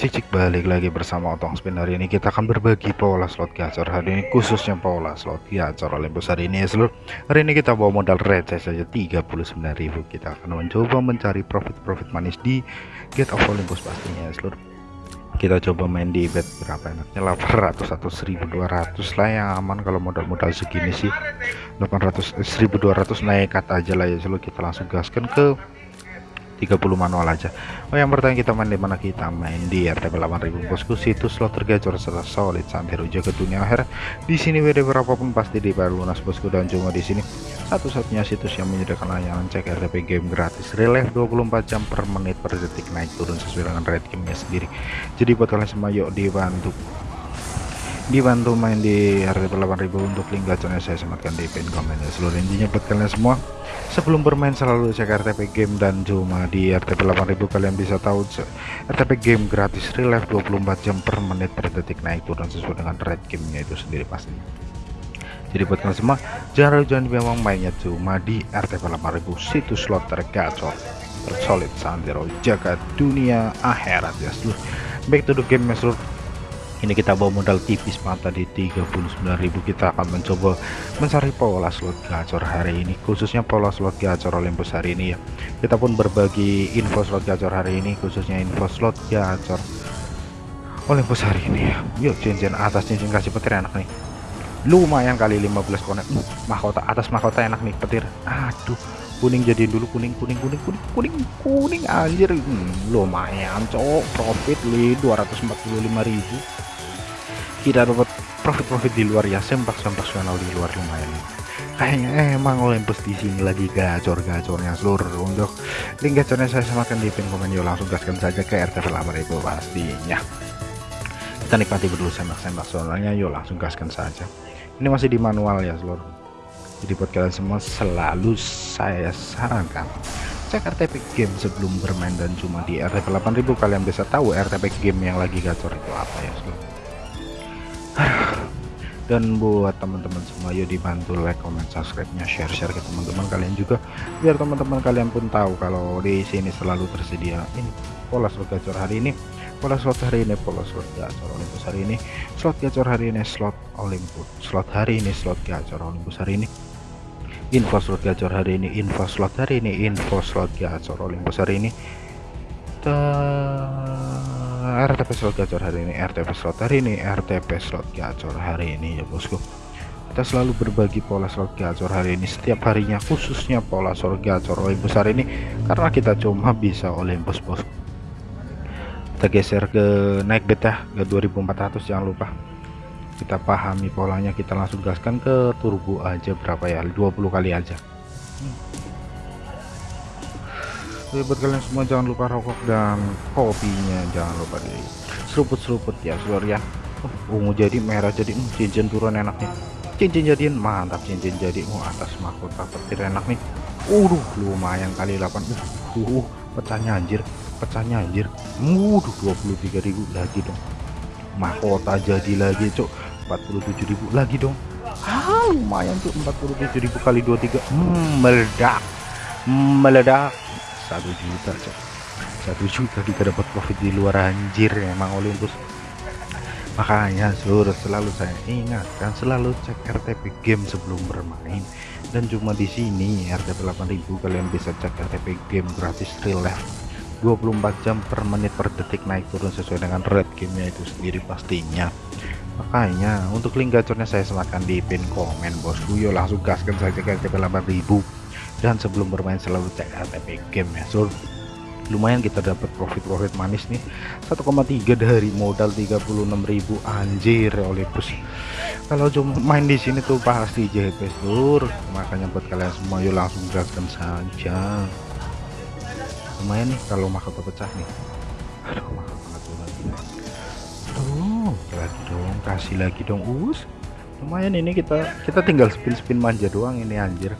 cik cik balik lagi bersama Otong Spin. Hari ini kita akan berbagi pola slot gacor. Hari ini khususnya pola slot gacor Olympus. Hari ini ya seluruh. Hari ini kita bawa modal receh saja 39.000 kita akan mencoba mencari profit-profit manis di Gate of Olympus pastinya ya seluruh. Kita coba main di bet berapa enaknya? 800 atau 1200 lah yang aman kalau modal-modal segini sih. 800 1200 naik kata aja lah ya seluruh. Kita langsung gaskan ke 30 manual aja. Oh yang pertama kita main di mana kita main di RTP 8000 bosku situs slot tergacor serta solid sampai rujuk ke dunia akhir. Di sini WD berapapun pasti di lunas bosku dan cuma di sini satu-satunya situs yang menyediakan layanan cek RTP game gratis. Relief 24 jam per menit per detik naik turun sesuai dengan rate gamenya sendiri. Jadi buat kalian semua yuk dibantu dibantu main di RTP 8000 untuk link gacornya saya sematkan di pin komen ya seluruh intinya buat kalian semua sebelum bermain selalu cek RTP game dan cuma di RTP 8000 kalian bisa tahu RTP game gratis real life 24 jam per menit per detik. Naik turun sesuai dengan rate gamenya itu sendiri pasti. Jadi buat kalian semua jangan jangan memang mainnya cuma di RTP 8000 situs slot tergacor tersolid santero jaga dunia akhirat ya. Seluruh back to the game ya seluruh ini kita bawa modal tipis mata di 39.000 kita akan mencoba mencari pola slot gacor hari ini khususnya pola slot gacor Olympus hari ini ya. Kita pun berbagi info slot gacor hari ini khususnya info slot gacor Olympus hari ini ya. Yuk cincin atas cincin kasih petir enak nih. Lumayan kali 15 konek. Uh, mahkota atas mahkota enak nih petir. Aduh kuning jadi dulu kuning kuning kuning kuning kuning kuning anjir. Hmm, lumayan cowok profit li 245.000 tidak dapat profit-profit di luar ya sempak-sempak di luar lumayan. Kayaknya emang Olympus di sini lagi gacor-gacornya seluruh untuk link gacornya saya samakan di pin komen. Yuk langsung gaskan saja ke RTV 8000 pastinya. Kita nikmati dulu sembak-sembak soalnya. Yuk langsung gaskan saja. Ini masih di manual ya seluruh jadi buat kalian semua selalu saya sarankan cek RTP game sebelum bermain dan cuma di RTV 8000 kalian bisa tahu RTP game yang lagi gacor itu apa ya seluruh dan buat teman-teman semua yuk dibantu like comment subscribe nya share share ke teman-teman kalian juga. Biar teman-teman kalian pun tahu kalau di sini selalu tersedia ini pola slot gacor hari ini. Pola slot hari ini pola slot gacor Olympus hari ini. Slot gacor hari ini slot Olympus. Slot hari ini slot gacor Olympus hari ini. Info slot gacor hari ini info slot hari ini info slot gacor Olympus hari ini RTP slot gacor hari ini RTP slot hari ini RTP slot gacor hari ini ya bosku. Kita selalu berbagi pola slot gacor hari ini setiap harinya khususnya pola slot gacor Olympus hari ini karena kita cuma bisa Olympus bos. Kita geser ke naik beta ke 2400 jangan lupa. Kita pahami polanya kita langsung gaskan ke turbo aja berapa ya 20 kali aja Jadi buat kalian semua jangan lupa rokok dan kopinya. Jangan lupa di seruput-seruput ya seluruh ya. Uh, ungu jadi merah jadi uh, cincin turun enak nih. Cincin jadiin mantap cincin jadi. Uh, atas mahkota petir enak nih. Udah lumayan kali 8 uh, uh, uh pecahnya anjir pecahnya anjir. Muduh 23.000 lagi dong. Mahkota jadi lagi cok 47.000 lagi dong. Ah lumayan tuh 47.000 kali 23 hmm, meledak. Meledak satu juta cok. Satu juta kita dapat profit di luar anjir emang Olympus makanya seluruh selalu saya ingatkan selalu cek RTP game sebelum bermain. Dan cuma di sini RTP 8000 kalian bisa cek RTP game gratis real life. 24 jam per menit per detik naik turun sesuai dengan red gamenya itu sendiri pastinya. Makanya untuk link gacornya saya sematkan di pin komen bosku yuk langsung gaskan saja ke RTP 8000 dan sebelum bermain selalu cek RTP game ya. So lumayan kita dapat profit-profit manis nih. 1,3 dari modal 36.000 anjir Olympus kalau cuma main di sini tuh pasti JP sur. Makanya buat kalian semua yuk langsung gaskan saja. Lumayan nih kalau mahkota pecah nih. Aduh lagi. Aduh lagi dong kasih lagi dong us. Lumayan ini kita kita tinggal spin-spin manja doang ini anjir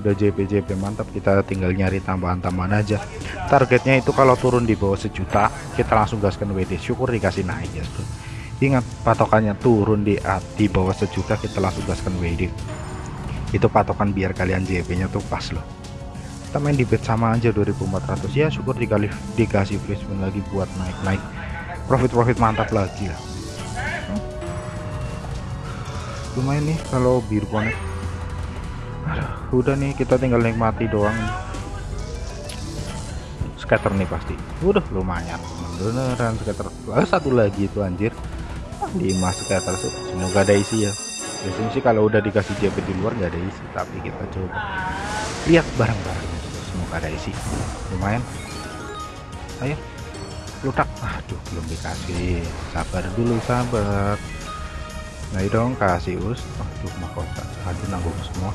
udah JP-JP mantap. Kita tinggal nyari tambahan-tambahan aja. Targetnya itu kalau turun di bawah sejuta kita langsung gaskan WD syukur dikasih naik ya bro. Ingat patokannya turun di di bawah sejuta kita langsung gaskan WD itu patokan biar kalian JP nya tuh pas loh. Kita main di bet sama aja 2400 ya syukur dikali dikasih free lagi buat naik-naik. Profit-profit mantap lagi lah. Lumayan nih kalau biru konek Aduh, udah nih kita tinggal nikmati doang scatter nih pasti. Udah lumayan. Beneran scatter. Ah, satu lagi itu anjir. 5 scatter semoga ada isi ya. Biasanya sih kalau udah dikasih JP di luar nggak ada isi tapi kita coba. Lihat bareng-bareng semoga ada isi. Lumayan. Ayo lutak. Aduh belum dikasih. Sabar dulu sabar nah dong kasih us. Aduh mahkota. Aduh nanggung semua.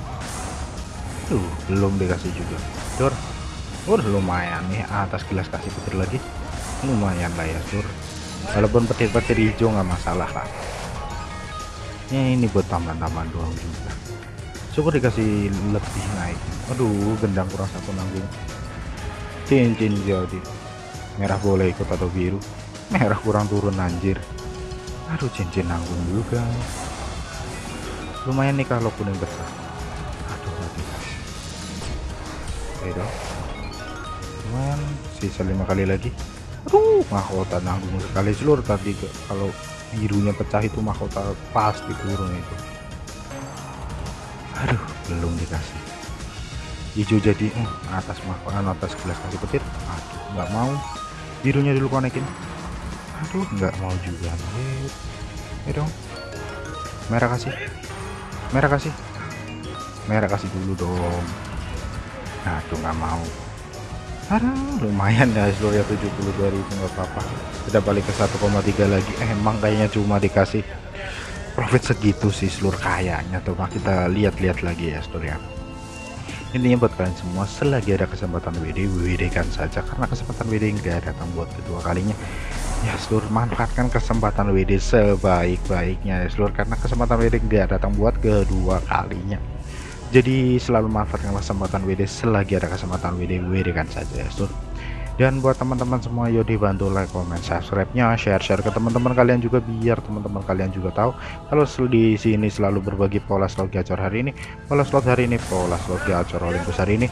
Tuh belum dikasih juga. Sur udah lumayan nih. Atas gelas kasih petir lagi. Lumayan lah ya sur walaupun petir-petir hijau nggak masalah lah. Ya ini buat taman-taman doang juga. Syukur dikasih lebih naik. Aduh gendang kurang satu nanggung. Cincin jadi. Merah boleh ikut atau biru. Merah kurang turun anjir aduh cincin nanggung juga. Lumayan nih kalau kuning besar. Aduh mati. Oke dong. Lumayan sisa lima kali lagi. Aduh mahkota nanggung sekali. Seluruh tadi kalau birunya pecah itu mahkota pasti turun itu. Aduh belum dikasih. Hijau jadi uh, atas mahkota atas gelas kasih petir. Aduh nggak mau. Birunya dulu konekin aduh nggak mau juga. Nih ya dong. Merah kasih. Merah kasih. Merah kasih dulu dong. Aduh nggak mau. Aduh, lumayan ya seluruh 72 ribu nggak apa-apa. Kita balik ke 1,3 lagi. Eh, emang kayaknya cuma dikasih profit segitu sih seluruh kayaknya. Tuh nah, kita lihat-lihat lagi ya seluruh ya. Intinya buat kalian semua selagi ada kesempatan WD WD kan saja. Karena kesempatan WD nggak datang buat kedua kalinya ya seluruh manfaatkan kesempatan WD sebaik-baiknya ya seluruh karena kesempatan WD nggak datang buat kedua kalinya. Jadi selalu manfaatkan kesempatan WD selagi ada kesempatan WD WD kan saja ya sur dan buat teman-teman semua yuk dibantu like comment subscribe nya share share ke teman-teman kalian juga biar teman-teman kalian juga tahu kalau di sini selalu berbagi pola slot gacor hari ini. Pola slot hari ini pola slot gacor Olympus hari ini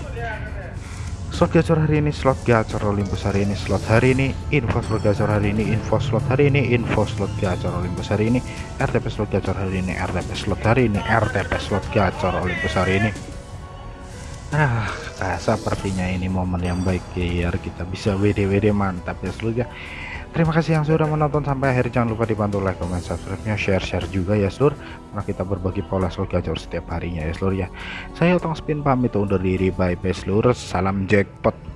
slot gacor hari ini slot gacor Olympus hari ini slot hari ini info slot gacor hari ini info slot hari ini info slot gacor Olympus hari ini RTP slot gacor hari ini RTP slot hari ini RTP slot gacor Olympus hari ini. Ah sepertinya ini momen yang baik biar kita bisa WD-WD mantap ya seluruh ya Terima kasih yang sudah menonton sampai akhir. Jangan lupa dibantu like, comment, subscribe-nya, share-share juga ya seluruh. Karena kita berbagi pola slot gacor setiap harinya ya seluruh ya. Saya Otong Spin pamit undur diri. Bye bye seluruh. Salam jackpot.